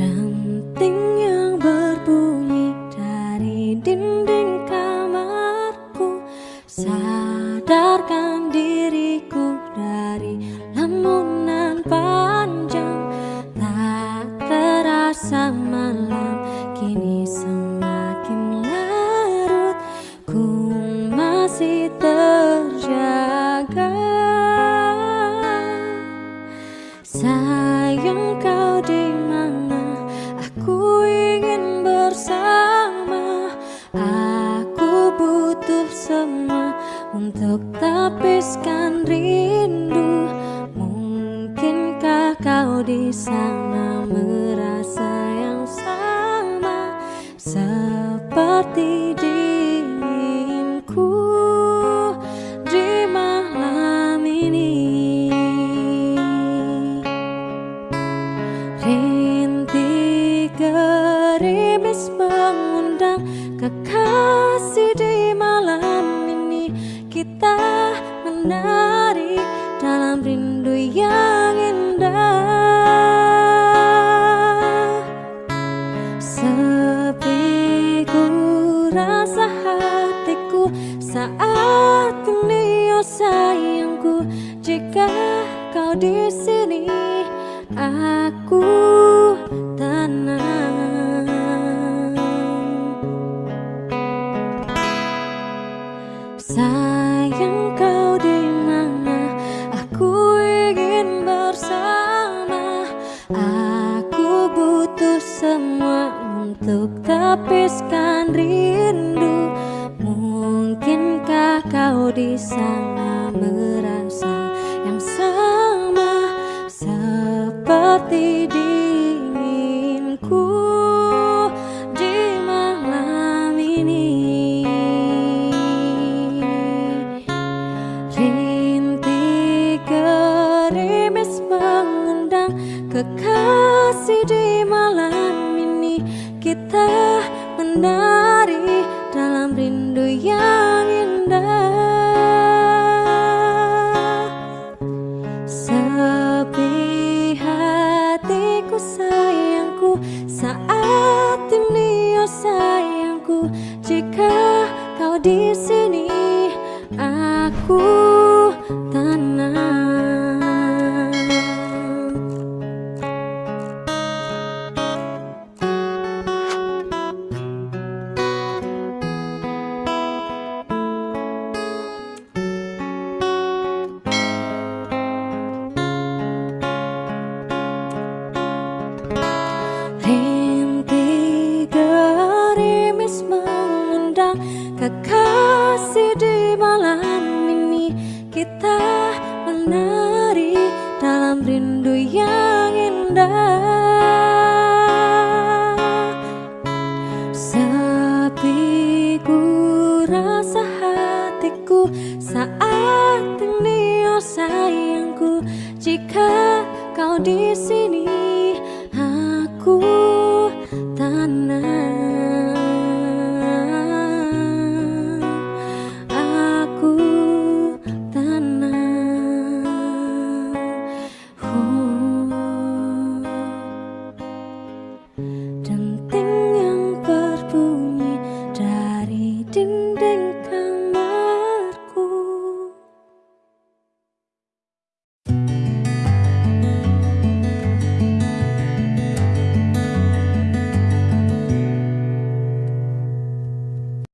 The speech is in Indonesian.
rằng tình yêu di sana merasa yang sama Seperti diriku di malam ini. Rintik gerimis mengundang kekasih ini oh sayangku Jika kau di sini aku tenang. Sayang kau di mana? Aku ingin bersama. Aku butuh semua untuk tapiskan rindu di sana merasa yang sama Seperti dinginku di malam ini. Mengundang kekasih di malam ini. Kita menari dalam rindu yang di sini. Aku kekasih di malam ini. Kita menari dalam rindu yang indah. Sepi ku rasa hatiku saat ini oh sayangku Jika kau di sini